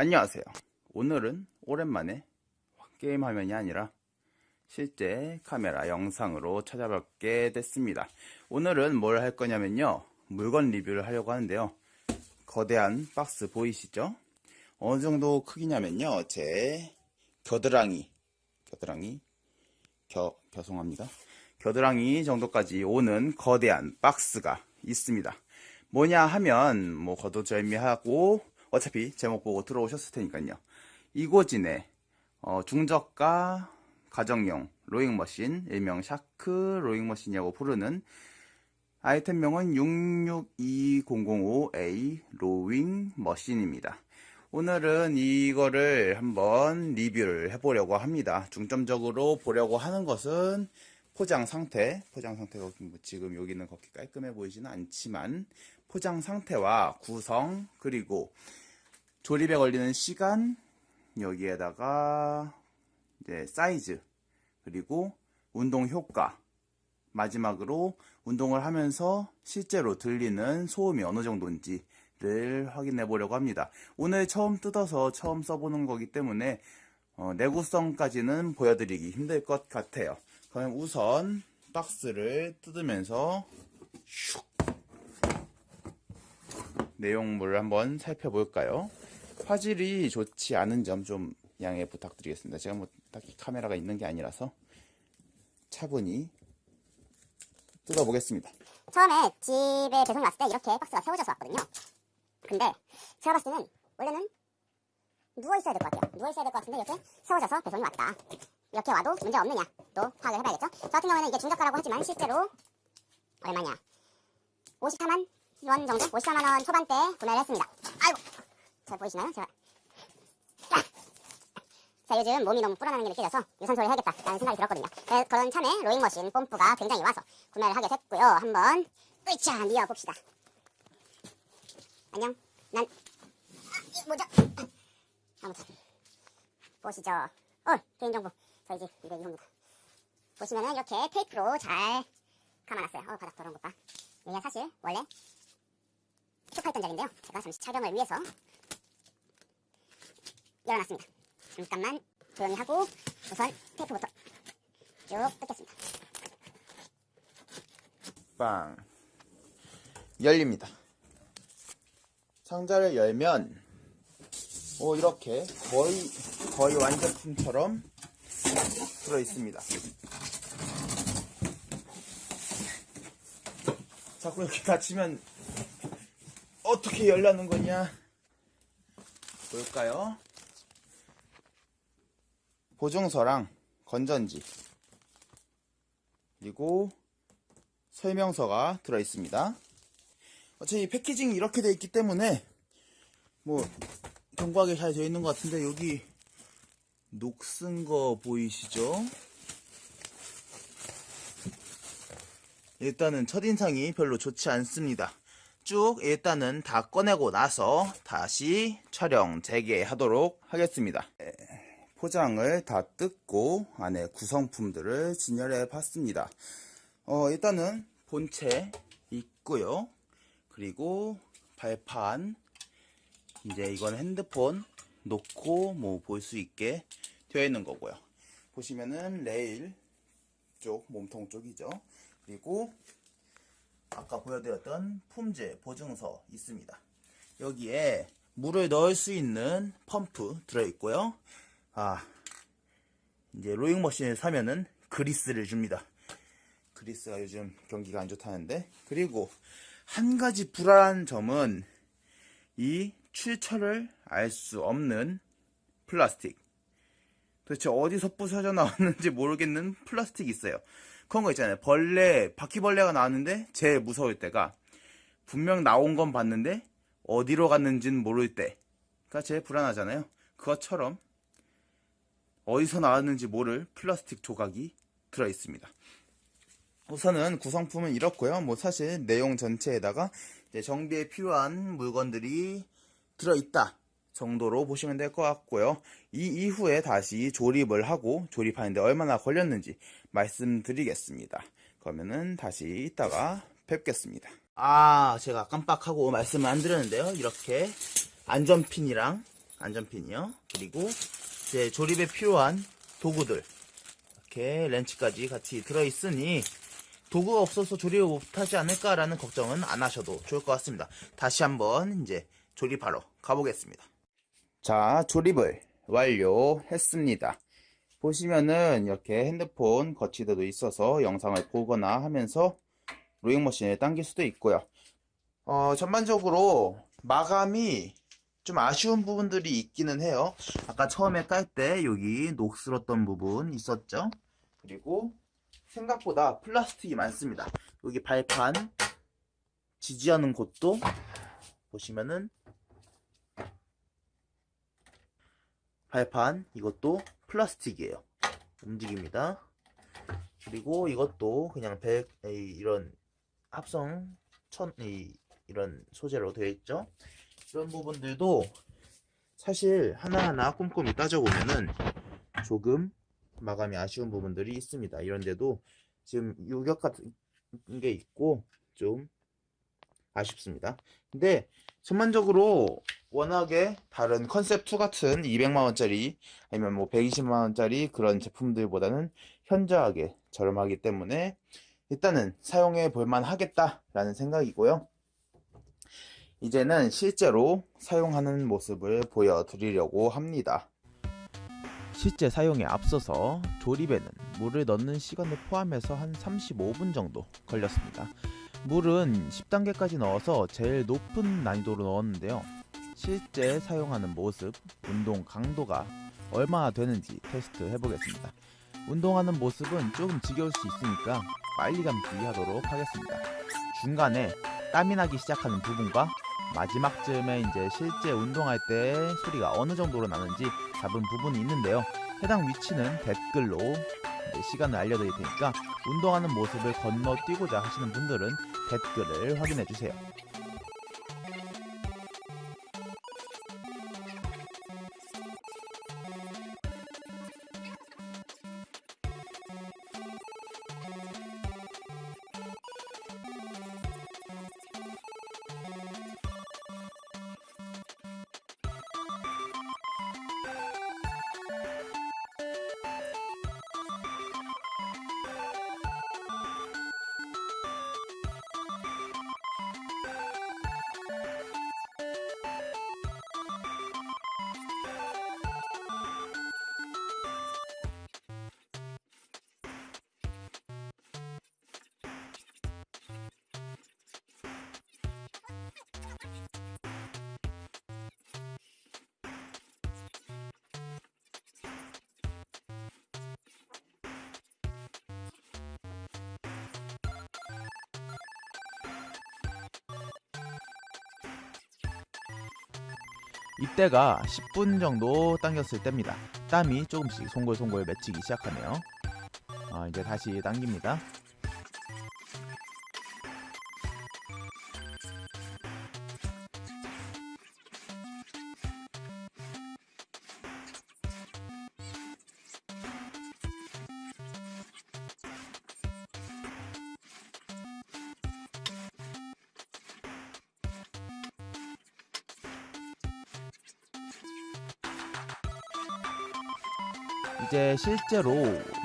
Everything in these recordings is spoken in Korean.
안녕하세요. 오늘은 오랜만에 게임 화면이 아니라 실제 카메라 영상으로 찾아뵙게 됐습니다. 오늘은 뭘 할 거냐면요. 물건 리뷰를 하려고 하는데요. 거대한 박스 보이시죠? 어느 정도 크기냐면요. 제 겨드랑이, 겨드랑이, 겨, 겨송합니다. 겨드랑이 정도까지 오는 거대한 박스가 있습니다. 뭐냐 하면 뭐 거두절미하고 어차피 제목 보고 들어오셨을 테니까요. 이고진의 어, 중저가 가정용 rowing machine 일명 샤크 rowing machine이라고 부르는 아이템명은 662005A rowing machine입니다. 오늘은 이거를 한번 리뷰를 해보려고 합니다. 중점적으로 보려고 하는 것은 포장 상태, 포장 상태가 뭐 지금 여기는 그렇게 깔끔해 보이지는 않지만 포장 상태와 구성 그리고 조립에 걸리는 시간 여기에다가 이제 사이즈 그리고 운동 효과 마지막으로 운동을 하면서 실제로 들리는 소음이 어느 정도인지를 확인해 보려고 합니다. 오늘 처음 뜯어서 처음 써보는 거기 때문에 어, 내구성까지는 보여드리기 힘들 것 같아요. 그럼 우선 박스를 뜯으면서 슉 내용물을 한번 살펴볼까요? 화질이 좋지 않은 점 좀 양해 부탁드리겠습니다. 제가 뭐 딱히 카메라가 있는 게 아니라서 차분히 뜯어보겠습니다. 처음에 집에 배송이 왔을 때 이렇게 박스가 세워져서 왔거든요. 근데 제가 봤을 때는 원래는 누워 있어야 될 것 같아요. 누워 있어야 될 것 같은데 이렇게 세워져서 배송이 왔다. 이렇게 와도 문제 없느냐 또 파악을 해봐야겠죠. 저 같은 경우에는 이게 중저가라고 하지만 실제로 얼마냐 54만 원 정도 54만 원 초반대 구매를 했습니다. 아이고 잘 보이시나요? 제가 아! 자 요즘 몸이 너무 불어나는 게 느껴져서 유산소를 해야겠다 라는 생각이 들었거든요. 그래- 그런 참에 로잉머신 뽐프가 굉장히 와서 구매를 하게 됐고요. 한번 으쌰 미어봅시다. 안녕. 난 아, 이거 뭐죠? 아무튼 보시죠. 어 개인정보 저희 집 이거 이겁니다. 보시면은 이렇게 테이프로 잘 감아놨어요. 어 바닥 더러운 것 봐. 이게 사실 원래 툭하했던 자리인데요. 제가 잠시 촬영을 위해서 열어놨습니다. 잠깐만 조용히 하고 우선 테이프부터 쭉 뜯겠습니다. 빵 열립니다. 상자를 열면 오 이렇게 거의 거의 완제품처럼 들어 있습니다. 자꾸 이렇게 닫히면 어떻게 열라는 거냐? 볼까요? 보증서랑 건전지 그리고 설명서가 들어 있습니다. 어차피 패키징이 이렇게 돼 있기 때문에 뭐 견고하게 잘 되어 있는 것 같은데 여기 녹슨 거 보이시죠? 일단은 첫인상이 별로 좋지 않습니다. 쭉 일단은 다 꺼내고 나서 다시 촬영 재개하도록 하겠습니다. 에, 포장을 다 뜯고 안에 구성품들을 진열해 봤습니다. 어, 일단은 본체 있고요. 그리고 발판 이제 이건 핸드폰 놓고 뭐 볼 수 있게 되어 있는 거고요. 보시면은 레일 쪽 몸통 쪽이죠. 그리고 아까 보여드렸던 품질 보증서 있습니다. 여기에 물을 넣을 수 있는 펌프 들어 있고요. 아 이제 로잉 머신을 사면은 그리스를 줍니다. 그리스가 요즘 경기가 안 좋다는데 그리고 한 가지 불안한 점은 이 출처를 알 수 없는 플라스틱 도대체 어디서 부서져 나왔는지 모르겠는 플라스틱이 있어요 그런 거 있잖아요. 벌레 바퀴벌레가 나왔는데 제일 무서울 때가 분명 나온 건 봤는데 어디로 갔는지는 모를 때가 제일 불안하잖아요. 그것처럼 어디서 나왔는지 모를 플라스틱 조각이 들어 있습니다. 우선은 구성품은 이렇고요. 뭐 사실 내용 전체에다가 정비에 필요한 물건들이 들어있다 정도로 보시면 될 것 같고요. 이 이후에 다시 조립을 하고 조립하는데 얼마나 걸렸는지 말씀드리겠습니다. 그러면은 다시 이따가 뵙겠습니다. 아 제가 깜빡하고 말씀을 안 드렸는데요. 이렇게 안전핀이랑 안전핀이요. 그리고 이제 조립에 필요한 도구들 이렇게 렌치까지 같이 들어있으니 도구가 없어서 조립을 못하지 않을까라는 걱정은 안 하셔도 좋을 것 같습니다. 다시 한번 이제 조립하러 가보겠습니다. 자, 조립을 완료했습니다. 보시면은 이렇게 핸드폰 거치대도 있어서 영상을 보거나 하면서 로잉머신을 당길 수도 있고요. 어, 전반적으로 마감이 좀 아쉬운 부분들이 있기는 해요. 아까 처음에 깔 때 여기 녹슬었던 부분 있었죠? 그리고 생각보다 플라스틱이 많습니다. 여기 발판 지지하는 곳도 보시면은 발판 이것도 플라스틱이에요. 움직입니다. 그리고 이것도 그냥 백 이런 합성 천 이, 이런 소재로 되어 있죠. 이런 부분들도 사실 하나하나 꼼꼼히 따져보면은 조금 마감이 아쉬운 부분들이 있습니다. 이런데도 지금 유격 같은 게 있고 좀 아쉽습니다. 근데 전반적으로 워낙에 다른 컨셉 2 같은 200만원짜리 아니면 뭐 120만원짜리 그런 제품들보다는 현저하게 저렴하기 때문에 일단은 사용해 볼만 하겠다라는 생각이고요. 이제는 실제로 사용하는 모습을 보여드리려고 합니다. 실제 사용에 앞서서 조립에는 물을 넣는 시간을 포함해서 한 35분 정도 걸렸습니다. 물은 10단계까지 넣어서 제일 높은 난이도로 넣었는데요. 실제 사용하는 모습, 운동 강도가 얼마나 되는지 테스트 해보겠습니다. 운동하는 모습은 조금 지겨울 수 있으니까 빨리 감기 하도록 하겠습니다. 중간에 땀이 나기 시작하는 부분과 마지막쯤에 이제 실제 운동할 때 소리가 어느 정도로 나는지 잡은 부분이 있는데요. 해당 위치는 댓글로 시간을 알려드릴 테니까 운동하는 모습을 건너뛰고자 하시는 분들은 댓글을 확인해 주세요. 이때가 10분 정도 당겼을 때입니다. 땀이 조금씩 송골송골 맺히기 시작하네요. 아, 이제 다시 당깁니다. 이제 실제로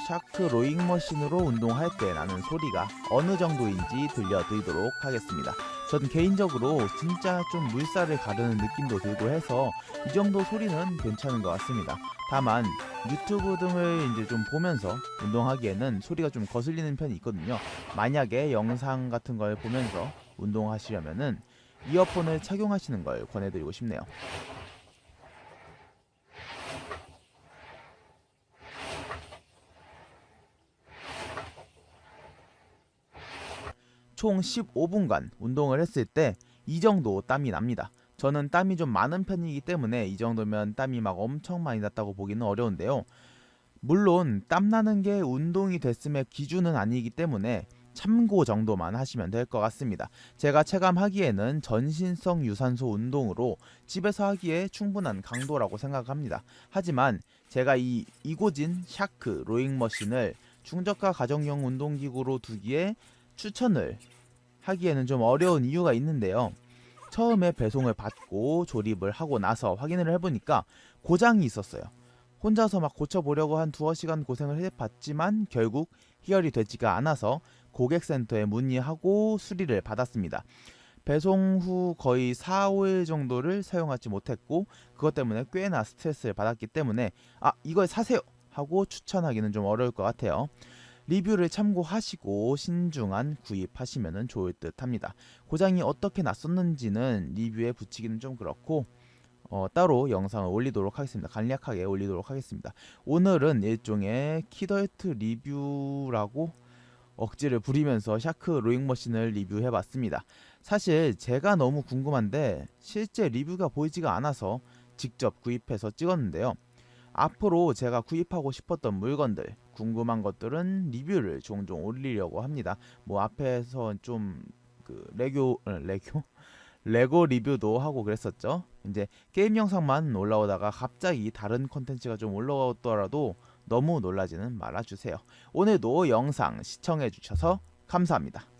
샤크 rowing machine으로 운동할 때 나는 소리가 어느 정도인지 들려드리도록 하겠습니다. 전 개인적으로 진짜 좀 물살을 가르는 느낌도 들고 해서 이 정도 소리는 괜찮은 것 같습니다. 다만 유튜브 등을 이제 좀 보면서 운동하기에는 소리가 좀 거슬리는 편이 있거든요. 만약에 영상 같은 걸 보면서 운동하시려면은 이어폰을 착용하시는 걸 권해드리고 싶네요. 총 15분간 운동을 했을 때 이 정도 땀이 납니다. 저는 땀이 좀 많은 편이기 때문에 이 정도면 땀이 막 엄청 많이 났다고 보기는 어려운데요. 물론 땀 나는 게 운동이 됐음의 기준은 아니기 때문에 참고 정도만 하시면 될 것 같습니다. 제가 체감하기에는 전신성 유산소 운동으로 집에서 하기에 충분한 강도라고 생각합니다. 하지만 제가 이 이고진 샤크 rowing machine을 중저가 가정용 운동기구로 두기에 추천을 하기에는 좀 어려운 이유가 있는데요. 처음에 배송을 받고 조립을 하고 나서 확인을 해보니까 고장이 있었어요. 혼자서 막 고쳐보려고 한 두어 시간 고생을 해봤지만 결국 해결이 되지가 않아서 고객센터에 문의하고 수리를 받았습니다. 배송 후 거의 4, 5일 정도를 사용하지 못했고 그것 때문에 꽤나 스트레스를 받았기 때문에 아 이걸 사세요 하고 추천하기는 좀 어려울 것 같아요. 리뷰를 참고하시고 신중한 구입하시면 좋을 듯 합니다. 고장이 어떻게 났었는지는 리뷰에 붙이기는 좀 그렇고 어, 따로 영상을 올리도록 하겠습니다. 간략하게 올리도록 하겠습니다. 오늘은 일종의 키덜트 리뷰라고 억지를 부리면서 샤크 rowing machine을 리뷰해봤습니다. 사실 제가 너무 궁금한데 실제 리뷰가 보이지가 않아서 직접 구입해서 찍었는데요. 앞으로 제가 구입하고 싶었던 물건들, 궁금한 것들은 리뷰를 종종 올리려고 합니다. 뭐 앞에서 좀 그 레고 어, 레고 레고 리뷰도 하고 그랬었죠. 이제 게임 영상만 올라오다가 갑자기 다른 컨텐츠가 좀 올라오더라도 너무 놀라지는 말아주세요. 오늘도 영상 시청해주셔서 감사합니다.